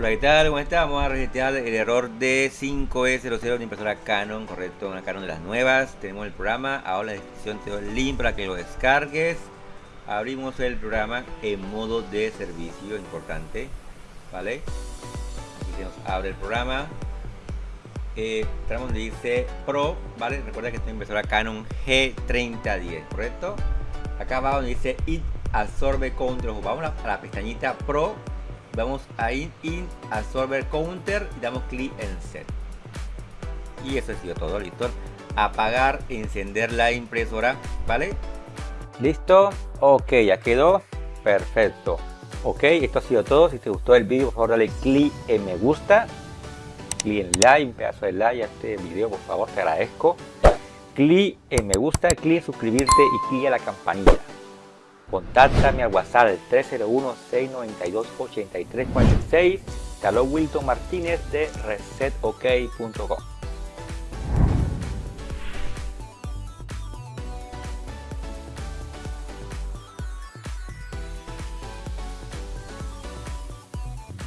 Hola, ¿qué tal? ¿Cómo estás? Vamos a resetear el error de 5E00 de impresora Canon, correcto, una Canon de las nuevas. Tenemos el programa, ahora en la descripción te doy el link para que lo descargues. Abrimos el programa en modo de servicio, importante, ¿vale? Aquí se nos abre el programa. Eh, donde dice Pro, ¿vale? Recuerda que esta impresora Canon G3010, ¿correcto? Acá abajo donde dice It Absorbe Counter, vamos a la pestañita Pro vamos a in, in absorber counter y damos clic en set. Y eso ha sido todo listo apagar encender la impresora vale listo ok ya quedó. Perfecto. Ok esto ha sido todo. Si te gustó el vídeo por favor dale clic en me gusta. Clic en like un pedazo de like a este video por favor te agradezco. Clic en me gusta clic en suscribirte y clic en la campanita Contáctame al WhatsApp 301-692-8346. Carlos Wilton Martínez de resetok.com.